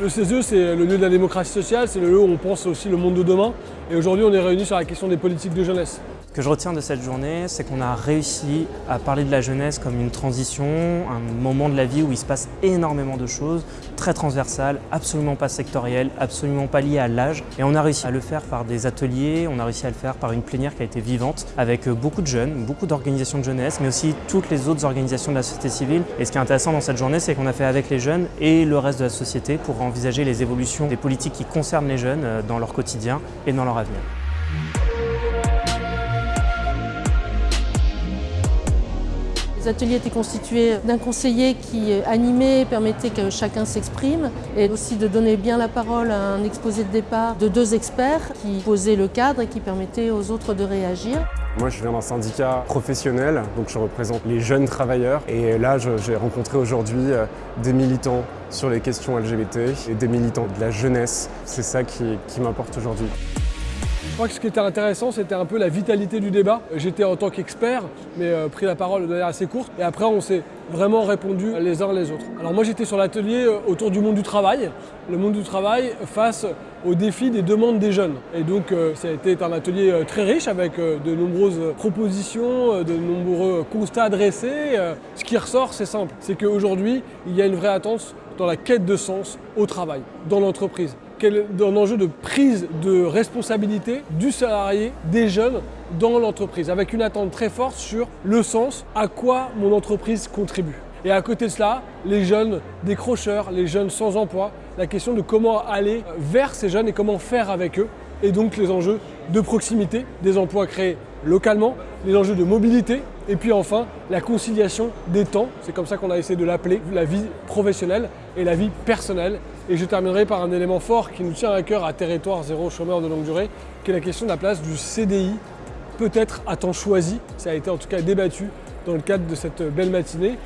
Le CESE, c'est le lieu de la démocratie sociale, c'est le lieu où on pense aussi le monde de demain. Et aujourd'hui, on est réunis sur la question des politiques de jeunesse. Que je retiens de cette journée, c'est qu'on a réussi à parler de la jeunesse comme une transition, un moment de la vie où il se passe énormément de choses, très transversales, absolument pas sectorielles, absolument pas liées à l'âge. Et on a réussi à le faire par des ateliers, on a réussi à le faire par une plénière qui a été vivante, avec beaucoup de jeunes, beaucoup d'organisations de jeunesse, mais aussi toutes les autres organisations de la société civile. Et ce qui est intéressant dans cette journée, c'est qu'on a fait avec les jeunes et le reste de la société pour envisager les évolutions des politiques qui concernent les jeunes euh, dans leur quotidien et dans leur avenir. Les ateliers étaient constitués d'un conseiller qui animait, permettait que chacun s'exprime et aussi de donner bien la parole à un exposé de départ de deux experts qui posaient le cadre et qui permettaient aux autres de réagir. Moi, je viens d'un syndicat professionnel, donc je représente les jeunes travailleurs. Et là, j'ai rencontré aujourd'hui euh, des militants sur les questions LGBT et des militants de la jeunesse. C'est ça qui, qui m'importe aujourd'hui. Je crois que ce qui était intéressant, c'était un peu la vitalité du débat. J'étais en tant qu'expert, mais euh, pris la parole de manière assez courte. Et après, on s'est vraiment répondu les uns les autres. Alors moi, j'étais sur l'atelier euh, autour du monde du travail. Le monde du travail face aux défis des demandes des jeunes. Et donc, euh, ça a été un atelier très riche avec de nombreuses propositions, de nombreux constats dressés. Ce qui ressort, c'est simple. C'est qu'aujourd'hui, il y a une vraie attente dans la quête de sens au travail, dans l'entreprise un enjeu de prise de responsabilité du salarié, des jeunes dans l'entreprise, avec une attente très forte sur le sens, à quoi mon entreprise contribue. Et à côté de cela, les jeunes décrocheurs, les jeunes sans emploi, la question de comment aller vers ces jeunes et comment faire avec eux, et donc les enjeux de proximité, des emplois créés localement, les enjeux de mobilité, et puis enfin la conciliation des temps, c'est comme ça qu'on a essayé de l'appeler, la vie professionnelle et la vie personnelle. Et je terminerai par un élément fort qui nous tient à cœur à Territoire Zéro Chômeur de longue durée, qui est la question de la place du CDI, peut-être à temps choisi, ça a été en tout cas débattu dans le cadre de cette belle matinée.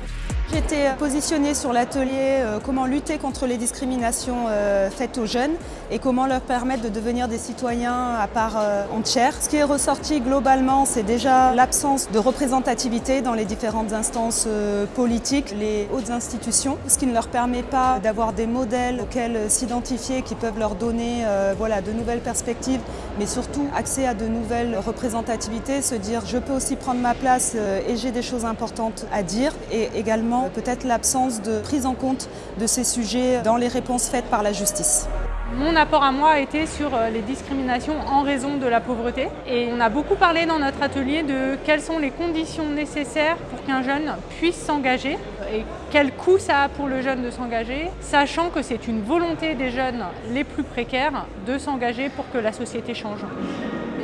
J'étais positionnée sur l'atelier euh, comment lutter contre les discriminations euh, faites aux jeunes et comment leur permettre de devenir des citoyens à part euh, entière. Ce qui est ressorti globalement, c'est déjà l'absence de représentativité dans les différentes instances politiques, les hautes institutions, ce qui ne leur permet pas d'avoir des modèles auxquels s'identifier qui peuvent leur donner voilà, de nouvelles perspectives, mais surtout accès à de nouvelles représentativités, se dire je peux aussi prendre ma place et j'ai des choses importantes à dire et également peut-être l'absence de prise en compte de ces sujets dans les réponses faites par la justice. Mon apport à moi a été sur euh, les discriminations en raison de la pauvreté. Et on a beaucoup parlé dans notre atelier de quelles sont les conditions nécessaires pour qu'un jeune puisse s'engager et quel coût ça a pour le jeune de s'engager, sachant que c'est une volonté des jeunes les plus précaires de s'engager pour que la société change.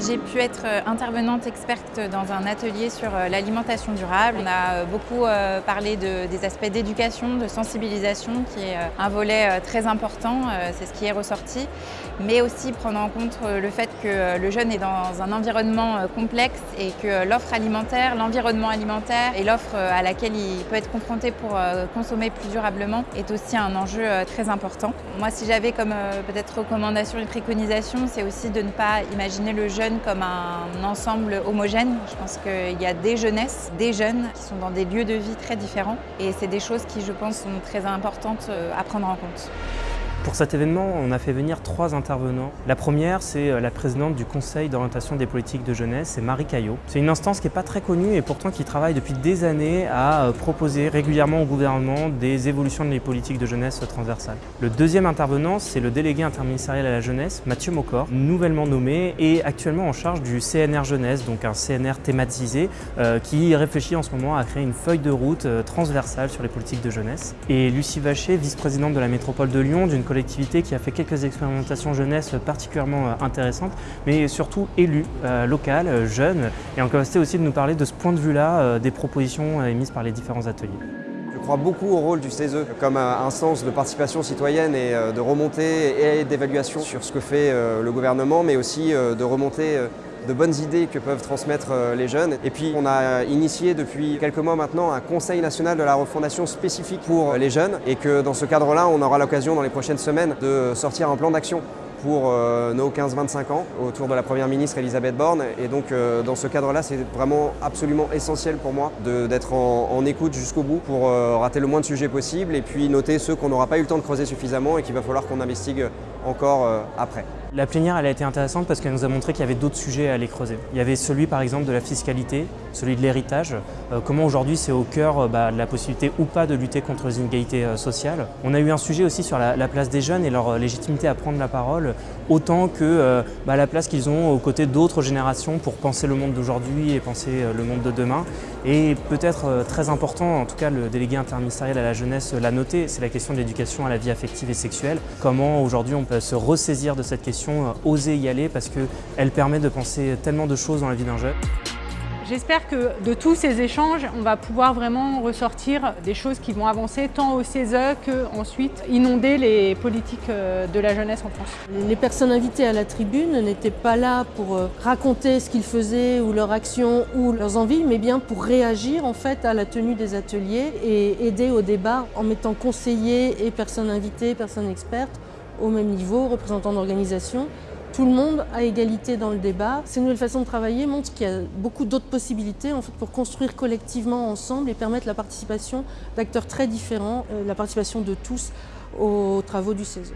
J'ai pu être euh, intervenante experte dans un atelier sur euh, l'alimentation durable. On a euh, beaucoup parlé de, des aspects d'éducation, de sensibilisation, qui est un volet très important, c'est ce qui est ressorti, mais aussi prendre en compte le fait que le jeune est dans un environnement complexe et que l'offre alimentaire, l'environnement alimentaire et l'offre à laquelle il peut être confronté pour consommer plus durablement est aussi un enjeu très important. Moi, si j'avais comme peut-être recommandation et préconisation, c'est aussi de ne pas imaginer le jeune comme un ensemble homogène. Je pense qu'il y a des jeunesses, des jeunes qui sont dans des lieux de vie très différents et c'est des choses qui, je pense, sont très importantes euh, à prendre en compte. Pour cet événement, on a fait venir trois intervenants. La première, c'est euh, la présidente du Conseil d'orientation des politiques de jeunesse, c'est Marie Caillot. C'est une instance qui n'est pas très connue et pourtant qui travaille depuis des années à euh, proposer régulièrement au gouvernement des évolutions de les politiques de jeunesse transversales. Le deuxième intervenant, c'est le délégué interministériel à la jeunesse, Mathieu Mocor, nouvellement nommé et actuellement en charge du CNR Jeunesse, donc un CNR thématisé euh, qui réfléchit en ce moment à créer une feuille de route transversale sur les politiques de jeunesse. Et Lucie Vacher, vice-présidente de la métropole de Lyon, d'une collectivité qui a fait quelques expérimentations jeunesse particulièrement euh, intéressantes, mais surtout élue, euh, locale, euh, jeune, et en capacité aussi de nous parler de ce point de vue-là des propositions émises par les différents ateliers. Je crois beaucoup au rôle du CESE comme instance de participation citoyenne et de remontée et d'évaluation sur ce que fait le gouvernement, mais aussi de remontée de bonnes idées que peuvent transmettre euh, les jeunes. Et puis on a initié depuis quelques mois maintenant un conseil national de la refondation spécifique pour les jeunes et que dans ce cadre-là, on aura l'occasion dans les prochaines semaines de sortir un plan d'action pour euh, nos 15-25 ans autour de la Première ministre Elisabeth Borne. Et donc euh, dans ce cadre-là, c'est vraiment absolument essentiel pour moi d'être en, écoute jusqu'au bout pour euh, rater le moins de sujets possible et puis noter ceux qu'on n'aura pas eu le temps de creuser suffisamment et qu'il va falloir qu'on investigue encore euh, après. La plénière a été intéressante parce qu'elle nous a montré qu'il y avait d'autres sujets à aller creuser. Il y avait celui par exemple de la fiscalité, celui de l'héritage, euh, comment aujourd'hui c'est au cœur euh, bah, de la possibilité ou pas de lutter contre les inégalités euh, sociales. On a eu un sujet aussi sur la, la, place des jeunes et leur légitimité à prendre la parole, autant que bah, la place qu'ils ont aux côtés d'autres générations pour penser le monde d'aujourd'hui et penser le monde de demain. Et peut-être très important, en tout cas le délégué interministériel à la jeunesse l'a noté, c'est la question de l'éducation à la vie affective et sexuelle. Comment aujourd'hui on peut se ressaisir de cette question oser y aller parce qu'elle permet de penser tellement de choses dans la vie d'un jeune. J'espère que de tous ces échanges, on va pouvoir vraiment ressortir des choses qui vont avancer tant au CESE qu'ensuite inonder les politiques euh, de la jeunesse en France. Les personnes invitées à la tribune n'étaient pas là pour euh, raconter ce qu'ils faisaient ou leurs actions ou leurs envies, mais bien pour réagir en fait à la tenue des ateliers et aider au débat en mettant conseillers et personnes invitées, personnes expertes au même niveau, représentants d'organisations tout le monde à égalité dans le débat. Ces nouvelles façons de travailler montrent qu'il y a beaucoup d'autres possibilités pour construire collectivement ensemble et permettre la participation d'acteurs très différents, euh, la participation de tous aux travaux du CESE.